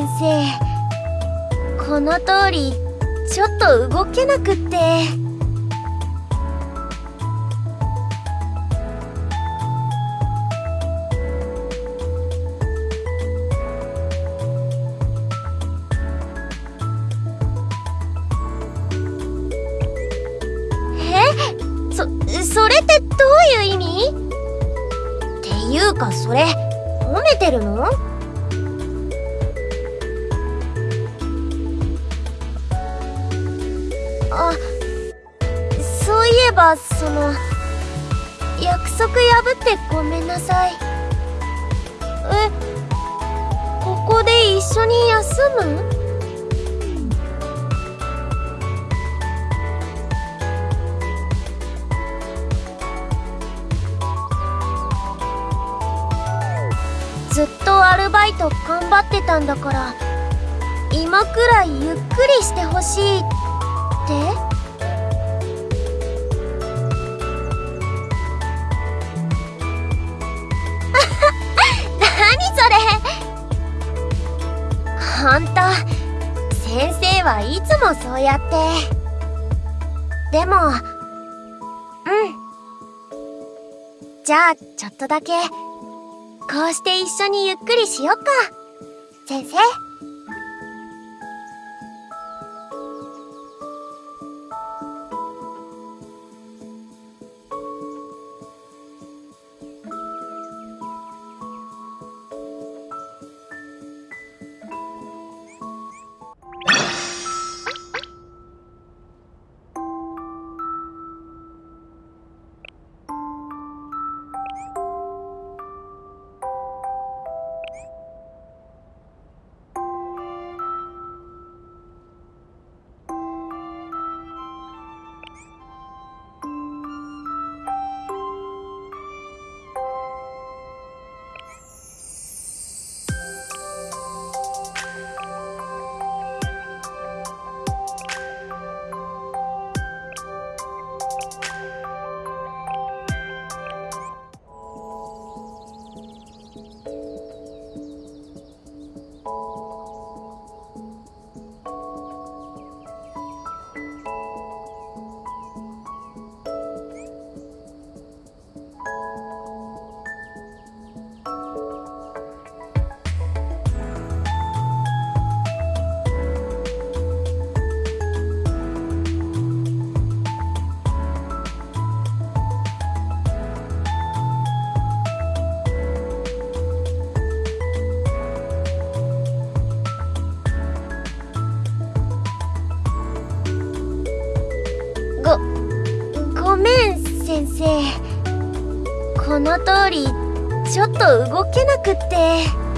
先生。この通りちょっと動けなくって。え？そそれってどういう意味？っていうかそれ褒めてるの？ばその約束破ってごめんなさい。えここで一緒に休む？ずっとアルバイト頑張ってたんだから今くらいゆっくりしてほしいって？先生はいつもそうやって。でもうん。じゃあちょっとだけこうして一緒にゆっくりしよっか。先生。先生。この通りちょっと動けなくって。